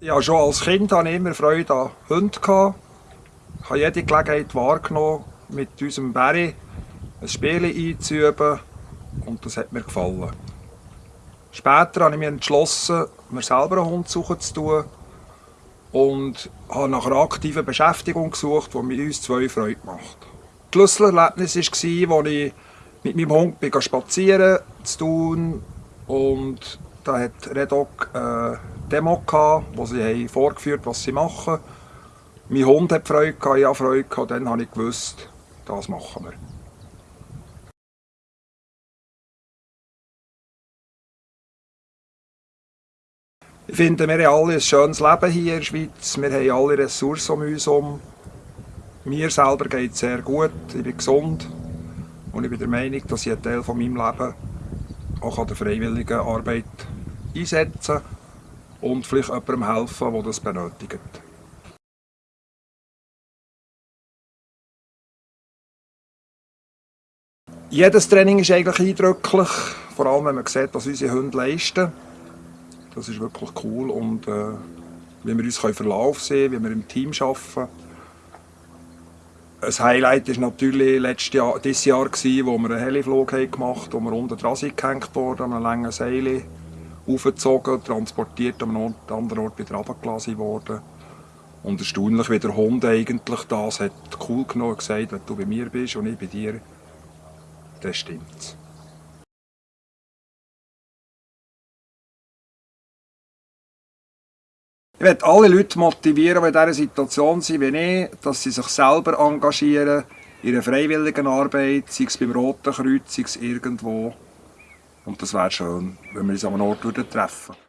Ja, schon als Kind hatte ich immer Freude an Hunden. Ich habe jede Gelegenheit wahrgenommen, mit unserem Barry ein Spiel einzuüben und das hat mir gefallen. Später habe ich mich entschlossen, mir selber einen Hund suchen zu tun und habe nach einer aktiven Beschäftigung gesucht, die mir uns zwei Freude macht. Das Schlüsselerlebnis war, als ich mit meinem Hund spazieren zu tun und da hat Redok eine Demo wo sie vorgeführt haben, was sie machen. Mein Hund hat Freude ich hatte Freude dann habe ich gewusst, das machen wir. Ich finde, wir haben alle ein schönes Leben hier in der Schweiz. Wir haben alle Ressourcen um uns herum. Mir selber geht es sehr gut, ich bin gesund und ich bin der Meinung, dass ich einen Teil von meinem Leben auch an der freiwilligen Arbeit einsetzen und vielleicht jemandem helfen, der das benötigt. Jedes Training ist eigentlich eindrücklich, vor allem wenn man sieht, was unsere Hunde leisten. Das ist wirklich cool und äh, wie wir uns verlaufen sehen, wie wir im Team arbeiten. Ein Highlight war natürlich letztes Jahr, dieses Jahr, wo wir einen Heliflug gemacht haben, wo wir unten dran gehängt wurden, an einem langen Seil aufgezogen, transportiert, an einem anderen Ort wieder runtergelassen worden. Und erstaunlich, wie der Hund eigentlich das hat cool genommen gesagt, wenn du bei mir bist und ich bei dir, dann stimmt's. Ich möchte alle Leute motivieren, die in dieser Situation sind wie ich, dass sie sich selber engagieren in ihrer freiwilligen Arbeit, sei es beim Roten Kreuz, sei es irgendwo. Und das wäre schön, wenn wir uns an einem Ort treffen würden.